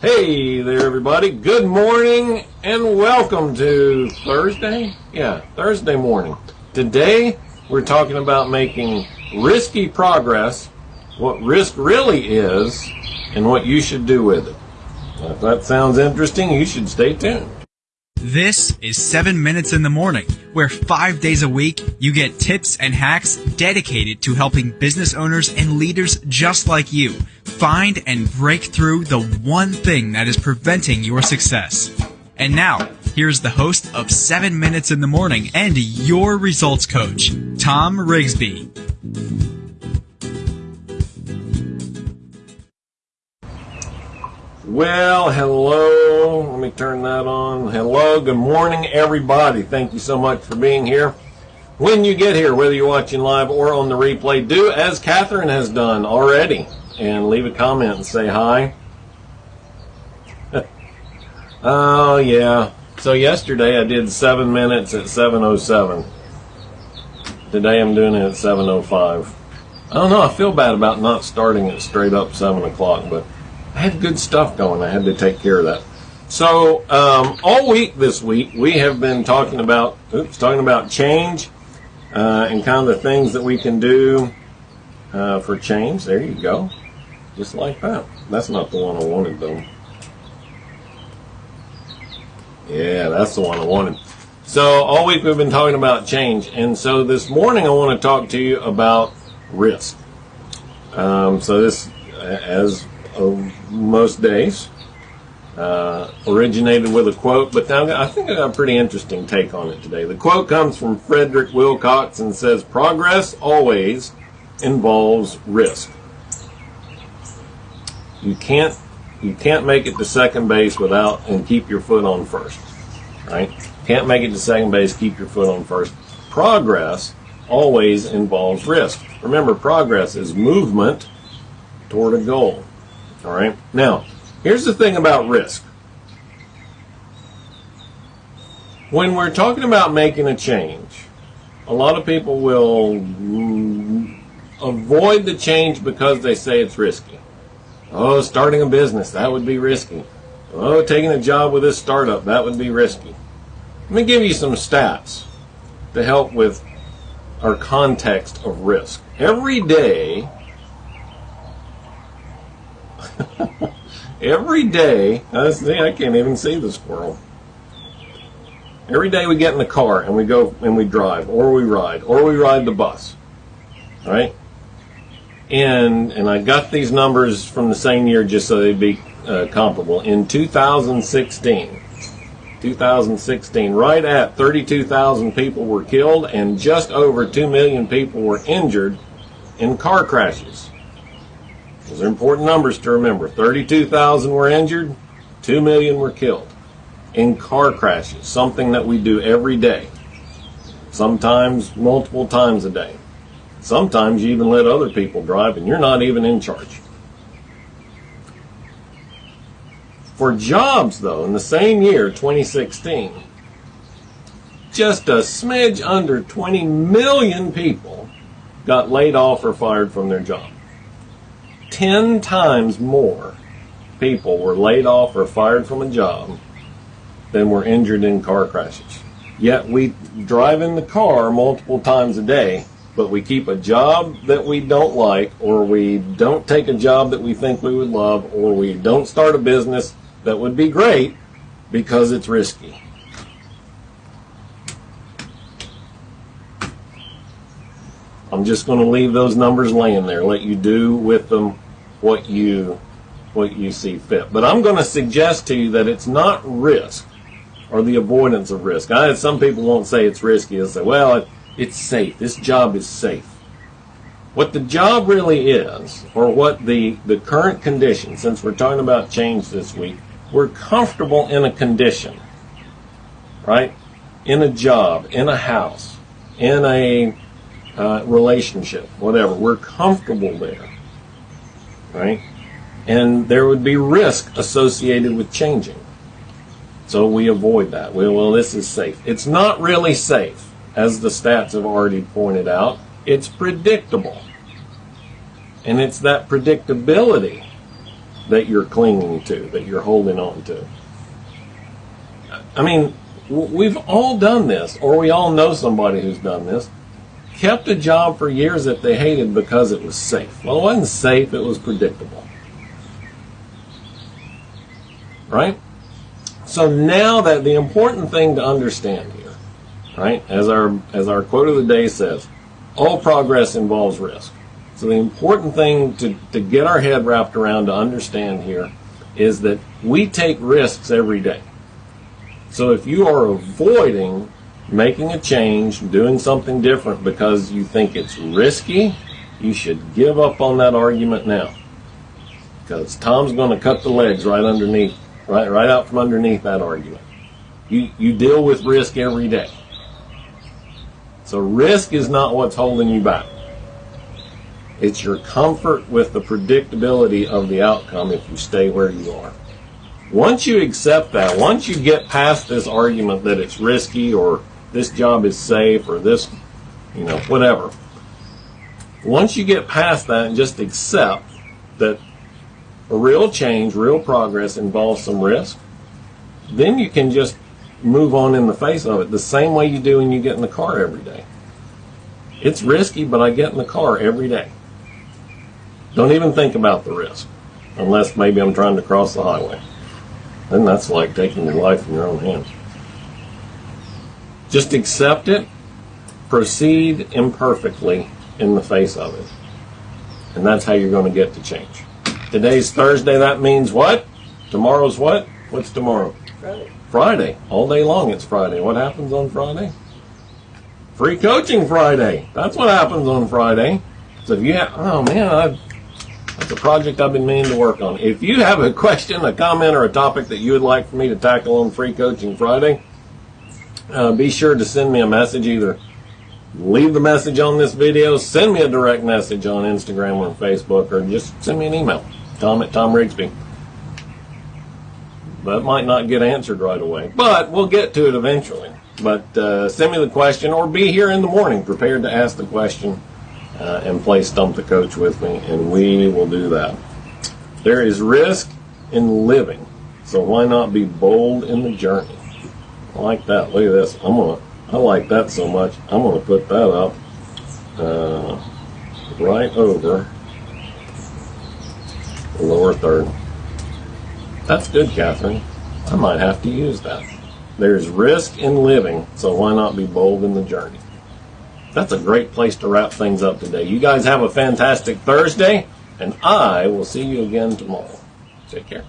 Hey there, everybody. Good morning and welcome to Thursday. Yeah, Thursday morning. Today, we're talking about making risky progress, what risk really is, and what you should do with it. If that sounds interesting, you should stay tuned. This is 7 Minutes in the Morning, where five days a week you get tips and hacks dedicated to helping business owners and leaders just like you find and break through the one thing that is preventing your success. And now, here's the host of 7 Minutes in the Morning and your results coach, Tom Rigsby. Well, hello. Let me turn that on. Hello. Good morning, everybody. Thank you so much for being here. When you get here, whether you're watching live or on the replay, do as Catherine has done already and leave a comment and say hi. oh, yeah. So yesterday I did seven minutes at 7.07. Today I'm doing it at 7.05. I don't know. I feel bad about not starting it straight up 7 o'clock, but had good stuff going. I had to take care of that. So um, all week this week we have been talking about oops, talking about change uh, and kind of the things that we can do uh, for change. There you go, just like that. That's not the one I wanted though. Yeah, that's the one I wanted. So all week we've been talking about change, and so this morning I want to talk to you about risk. Um, so this, as of most days. Uh, originated with a quote, but now I think I got a pretty interesting take on it today. The quote comes from Frederick Wilcox and says, Progress always involves risk. You can't you can't make it to second base without and keep your foot on first. Right? Can't make it to second base, keep your foot on first. Progress always involves risk. Remember, progress is movement toward a goal. All right. Now, here's the thing about risk. When we're talking about making a change, a lot of people will avoid the change because they say it's risky. Oh, starting a business, that would be risky. Oh, taking a job with this startup, that would be risky. Let me give you some stats to help with our context of risk. Every day, Every day, I, see, I can't even see the squirrel. Every day we get in the car and we go and we drive, or we ride, or we ride the bus, right? And and I got these numbers from the same year just so they'd be uh, comparable. In 2016, 2016, right at 32,000 people were killed and just over 2 million people were injured in car crashes. Those are important numbers to remember. 32,000 were injured, 2 million were killed in car crashes, something that we do every day, sometimes multiple times a day. Sometimes you even let other people drive and you're not even in charge. For jobs, though, in the same year, 2016, just a smidge under 20 million people got laid off or fired from their job. 10 times more people were laid off or fired from a job than were injured in car crashes. Yet we drive in the car multiple times a day, but we keep a job that we don't like, or we don't take a job that we think we would love, or we don't start a business that would be great because it's risky. I'm just going to leave those numbers laying there, let you do with them what you what you see fit. But I'm going to suggest to you that it's not risk or the avoidance of risk. I some people won't say it's risky. They'll say, "Well, it, it's safe. This job is safe." What the job really is, or what the the current condition, since we're talking about change this week, we're comfortable in a condition, right? In a job, in a house, in a uh, relationship, whatever. We're comfortable there right? And there would be risk associated with changing. So we avoid that. Well, well, this is safe. It's not really safe, as the stats have already pointed out. It's predictable. And it's that predictability that you're clinging to, that you're holding on to. I mean, we've all done this, or we all know somebody who's done this. Kept a job for years that they hated because it was safe. Well, it wasn't safe, it was predictable. Right? So now that the important thing to understand here, right, as our as our quote of the day says, all progress involves risk. So the important thing to, to get our head wrapped around to understand here is that we take risks every day. So if you are avoiding making a change, doing something different because you think it's risky, you should give up on that argument now. Because Tom's going to cut the legs right underneath, right, right out from underneath that argument. You, you deal with risk every day. So risk is not what's holding you back. It's your comfort with the predictability of the outcome if you stay where you are. Once you accept that, once you get past this argument that it's risky or this job is safe or this, you know, whatever, once you get past that and just accept that a real change, real progress involves some risk, then you can just move on in the face of it the same way you do when you get in the car every day. It's risky, but I get in the car every day. Don't even think about the risk, unless maybe I'm trying to cross the highway. Then that's like taking your life in your own hands. Just accept it, proceed imperfectly in the face of it. And that's how you're going to get to change. Today's Thursday, that means what? Tomorrow's what? What's tomorrow? Friday. Friday. All day long it's Friday. What happens on Friday? Free coaching Friday. That's what happens on Friday. So if you have, oh man, I've, that's a project I've been meaning to work on. If you have a question, a comment, or a topic that you would like for me to tackle on Free Coaching Friday, uh, be sure to send me a message. Either leave the message on this video, send me a direct message on Instagram or Facebook, or just send me an email. Tom at Tom Rigsby. That might not get answered right away, but we'll get to it eventually. But uh, send me the question or be here in the morning prepared to ask the question uh, and play Stump the Coach with me, and we will do that. There is risk in living, so why not be bold in the journey? I like that. Look at this. I'm gonna. I like that so much. I'm gonna put that up uh, right over the lower third. That's good, Catherine. I might have to use that. There's risk in living, so why not be bold in the journey? That's a great place to wrap things up today. You guys have a fantastic Thursday, and I will see you again tomorrow. Take care.